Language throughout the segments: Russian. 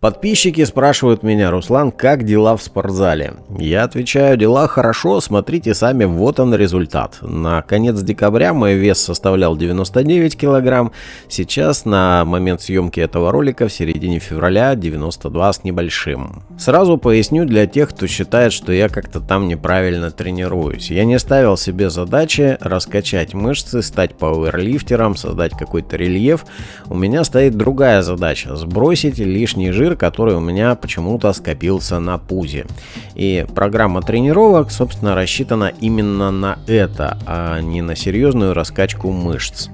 Подписчики спрашивают меня, Руслан, как дела в спортзале? Я отвечаю, дела хорошо, смотрите сами, вот он результат. На конец декабря мой вес составлял 99 килограмм, сейчас на момент съемки этого ролика в середине февраля 92 с небольшим. Сразу поясню для тех, кто считает, что я как-то там неправильно тренируюсь. Я не ставил себе задачи раскачать мышцы, стать пауэрлифтером, создать какой-то рельеф. У меня стоит другая задача, сбросить лишний жир жир, который у меня почему-то скопился на пузе. И программа тренировок, собственно, рассчитана именно на это, а не на серьезную раскачку мышц.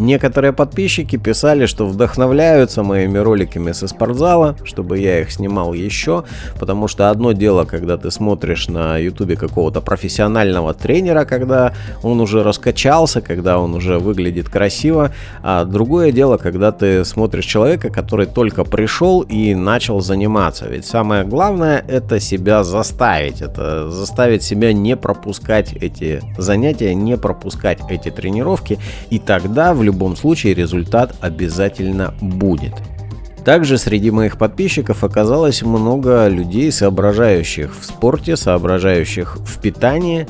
Некоторые подписчики писали, что вдохновляются моими роликами со спортзала, чтобы я их снимал еще, потому что одно дело, когда ты смотришь на ютубе какого-то профессионального тренера, когда он уже раскачался, когда он уже выглядит красиво, а другое дело, когда ты смотришь человека, который только пришел и начал заниматься. Ведь самое главное это себя заставить, это заставить себя не пропускать эти занятия, не пропускать эти тренировки, и тогда в любом случае результат обязательно будет. Также среди моих подписчиков оказалось много людей, соображающих в спорте, соображающих в питании,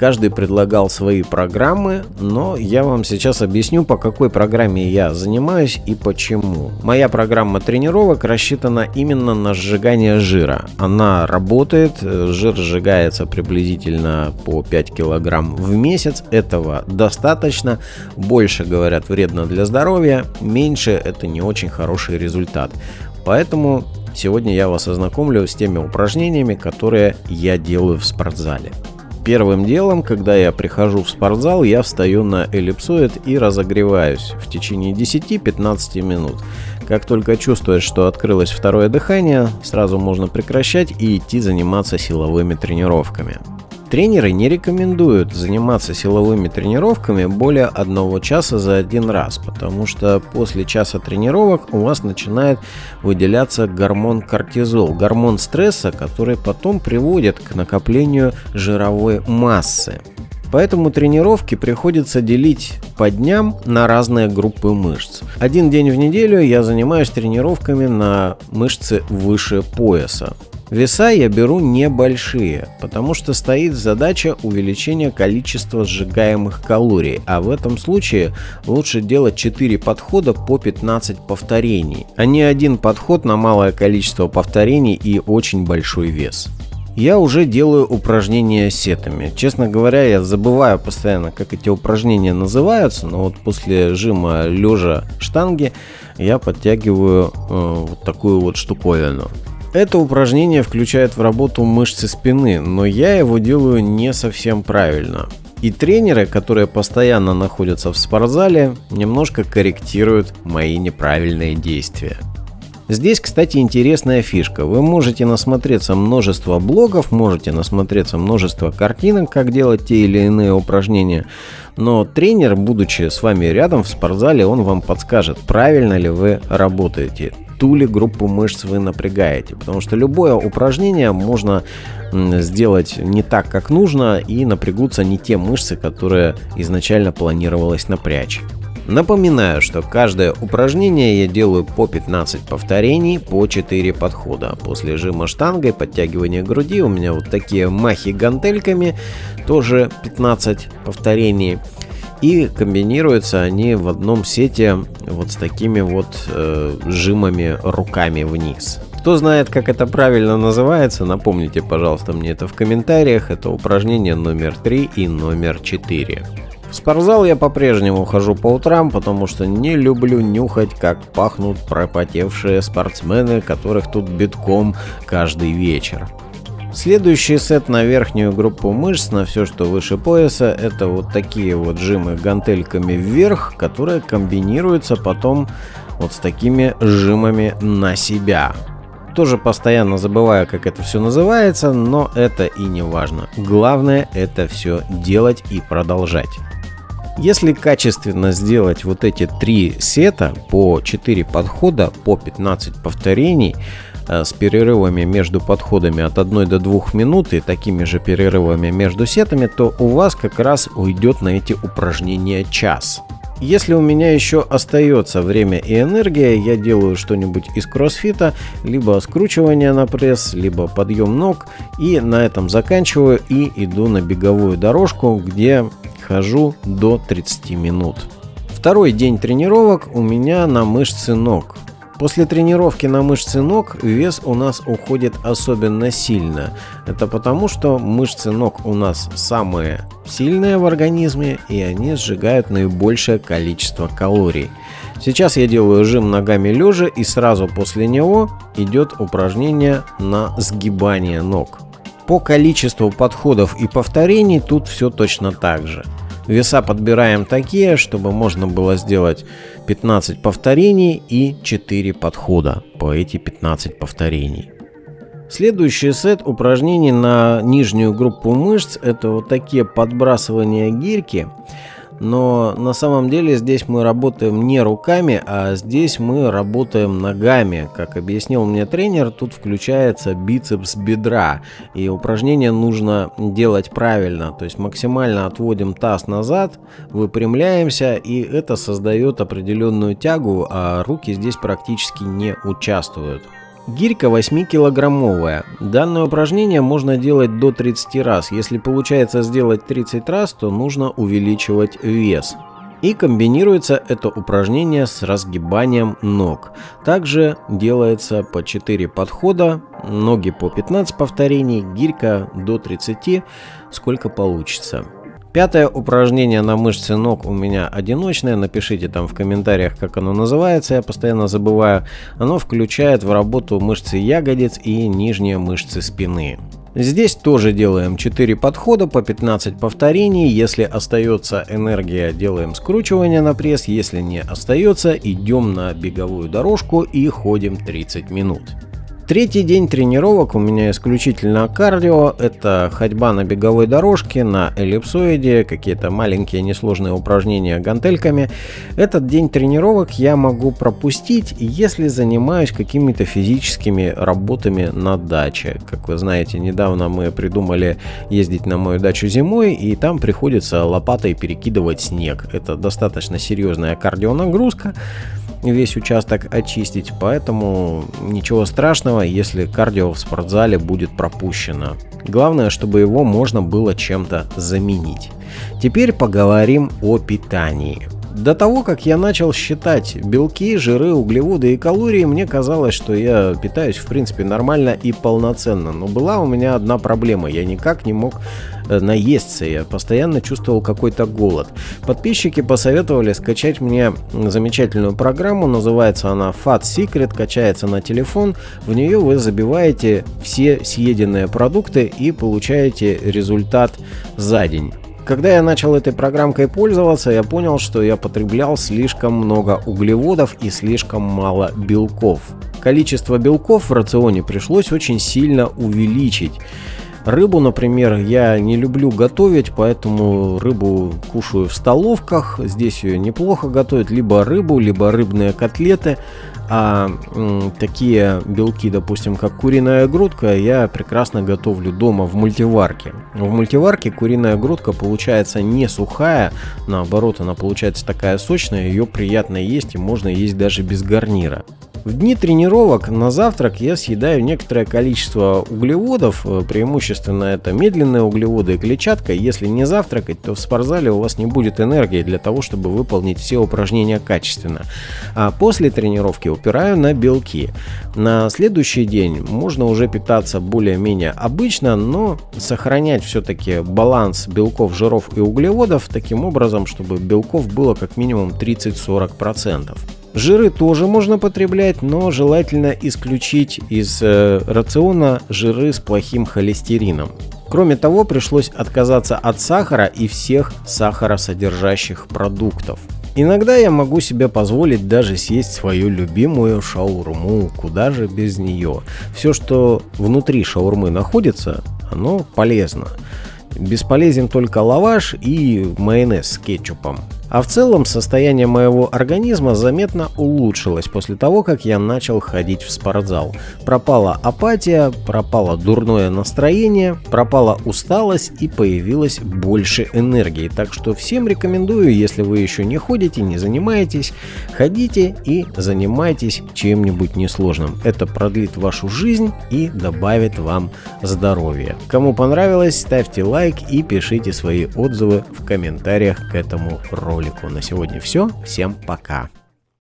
Каждый предлагал свои программы, но я вам сейчас объясню, по какой программе я занимаюсь и почему. Моя программа тренировок рассчитана именно на сжигание жира. Она работает, жир сжигается приблизительно по 5 килограмм в месяц. Этого достаточно. Больше, говорят, вредно для здоровья, меньше это не очень хороший результат. Поэтому сегодня я вас ознакомлю с теми упражнениями, которые я делаю в спортзале. Первым делом, когда я прихожу в спортзал, я встаю на эллипсоид и разогреваюсь в течение 10-15 минут. Как только чувствуешь, что открылось второе дыхание, сразу можно прекращать и идти заниматься силовыми тренировками. Тренеры не рекомендуют заниматься силовыми тренировками более одного часа за один раз, потому что после часа тренировок у вас начинает выделяться гормон кортизол, гормон стресса, который потом приводит к накоплению жировой массы. Поэтому тренировки приходится делить по дням на разные группы мышц. Один день в неделю я занимаюсь тренировками на мышцы выше пояса. Веса я беру небольшие, потому что стоит задача увеличения количества сжигаемых калорий, а в этом случае лучше делать 4 подхода по 15 повторений, а не один подход на малое количество повторений и очень большой вес. Я уже делаю упражнения сетами. Честно говоря, я забываю постоянно, как эти упражнения называются, но вот после жима лежа штанги я подтягиваю э, вот такую вот штуковину. Это упражнение включает в работу мышцы спины, но я его делаю не совсем правильно. И тренеры, которые постоянно находятся в спортзале, немножко корректируют мои неправильные действия. Здесь, кстати, интересная фишка. Вы можете насмотреться множество блогов, можете насмотреться множество картинок, как делать те или иные упражнения. Но тренер, будучи с вами рядом в спортзале, он вам подскажет, правильно ли вы работаете ту ли группу мышц вы напрягаете. Потому что любое упражнение можно сделать не так, как нужно, и напрягутся не те мышцы, которые изначально планировалось напрячь. Напоминаю, что каждое упражнение я делаю по 15 повторений, по 4 подхода. После жима штангой, подтягивания груди у меня вот такие махи гантельками, тоже 15 повторений. И комбинируются они в одном сете вот с такими вот э, жимами руками вниз. Кто знает, как это правильно называется, напомните, пожалуйста, мне это в комментариях. Это упражнение номер 3 и номер 4. В спортзал я по-прежнему хожу по утрам, потому что не люблю нюхать, как пахнут пропотевшие спортсмены, которых тут битком каждый вечер. Следующий сет на верхнюю группу мышц, на все, что выше пояса, это вот такие вот жимы гантельками вверх, которые комбинируются потом вот с такими жимами на себя. Тоже постоянно забываю, как это все называется, но это и не важно. Главное это все делать и продолжать. Если качественно сделать вот эти три сета по 4 подхода, по 15 повторений, с перерывами между подходами от 1 до 2 минут и такими же перерывами между сетами, то у вас как раз уйдет на эти упражнения час. Если у меня еще остается время и энергия, я делаю что-нибудь из кроссфита, либо скручивание на пресс, либо подъем ног, и на этом заканчиваю и иду на беговую дорожку, где хожу до 30 минут. Второй день тренировок у меня на мышцы ног. После тренировки на мышцы ног вес у нас уходит особенно сильно. Это потому, что мышцы ног у нас самые сильные в организме и они сжигают наибольшее количество калорий. Сейчас я делаю жим ногами лежа и сразу после него идет упражнение на сгибание ног. По количеству подходов и повторений тут все точно так же. Веса подбираем такие, чтобы можно было сделать 15 повторений и 4 подхода по эти 15 повторений. Следующий сет упражнений на нижнюю группу мышц это вот такие подбрасывания гирьки но на самом деле здесь мы работаем не руками, а здесь мы работаем ногами. Как объяснил мне тренер, тут включается бицепс бедра, и упражнение нужно делать правильно, то есть максимально отводим таз назад, выпрямляемся, и это создает определенную тягу, а руки здесь практически не участвуют. Гирька 8-килограммовая. Данное упражнение можно делать до 30 раз. Если получается сделать 30 раз, то нужно увеличивать вес. И комбинируется это упражнение с разгибанием ног. Также делается по 4 подхода, ноги по 15 повторений, гирька до 30, сколько получится. Пятое упражнение на мышцы ног у меня одиночное. Напишите там в комментариях, как оно называется. Я постоянно забываю. Оно включает в работу мышцы ягодиц и нижние мышцы спины. Здесь тоже делаем 4 подхода по 15 повторений. Если остается энергия, делаем скручивание на пресс. Если не остается, идем на беговую дорожку и ходим 30 минут. Третий день тренировок у меня исключительно кардио. Это ходьба на беговой дорожке, на эллипсоиде, какие-то маленькие несложные упражнения гантельками. Этот день тренировок я могу пропустить, если занимаюсь какими-то физическими работами на даче. Как вы знаете, недавно мы придумали ездить на мою дачу зимой, и там приходится лопатой перекидывать снег. Это достаточно серьезная кардионагрузка весь участок очистить, поэтому ничего страшного, если кардио в спортзале будет пропущено. Главное, чтобы его можно было чем-то заменить. Теперь поговорим о питании. До того, как я начал считать белки, жиры, углеводы и калории, мне казалось, что я питаюсь в принципе нормально и полноценно. Но была у меня одна проблема. Я никак не мог э, наесться, я постоянно чувствовал какой-то голод. Подписчики посоветовали скачать мне замечательную программу, называется она Fat Secret, качается на телефон. В нее вы забиваете все съеденные продукты и получаете результат за день. Когда я начал этой программкой пользоваться, я понял, что я потреблял слишком много углеводов и слишком мало белков. Количество белков в рационе пришлось очень сильно увеличить. Рыбу, например, я не люблю готовить, поэтому рыбу кушаю в столовках. Здесь ее неплохо готовят. Либо рыбу, либо рыбные котлеты. А такие белки, допустим, как куриная грудка, я прекрасно готовлю дома в мультиварке. В мультиварке куриная грудка получается не сухая, наоборот, она получается такая сочная, ее приятно есть и можно есть даже без гарнира. В дни тренировок на завтрак я съедаю некоторое количество углеводов, э, преимущественно это медленные углеводы и клетчатка. Если не завтракать, то в спортзале у вас не будет энергии для того, чтобы выполнить все упражнения качественно. А после тренировки упираю на белки. На следующий день можно уже питаться более-менее обычно, но сохранять все-таки баланс белков, жиров и углеводов таким образом, чтобы белков было как минимум 30-40%. Жиры тоже можно потреблять, но желательно исключить из э, рациона жиры с плохим холестерином. Кроме того, пришлось отказаться от сахара и всех сахаросодержащих продуктов. Иногда я могу себе позволить даже съесть свою любимую шаурму, куда же без нее. Все, что внутри шаурмы находится, оно полезно. Бесполезен только лаваш и майонез с кетчупом. А в целом состояние моего организма заметно улучшилось после того, как я начал ходить в спортзал. Пропала апатия, пропало дурное настроение, пропала усталость и появилось больше энергии. Так что всем рекомендую, если вы еще не ходите, не занимаетесь, ходите и занимайтесь чем-нибудь несложным. Это продлит вашу жизнь и добавит вам здоровья. Кому понравилось, ставьте лайк и пишите свои отзывы в комментариях к этому ролику. На сегодня все. Всем пока.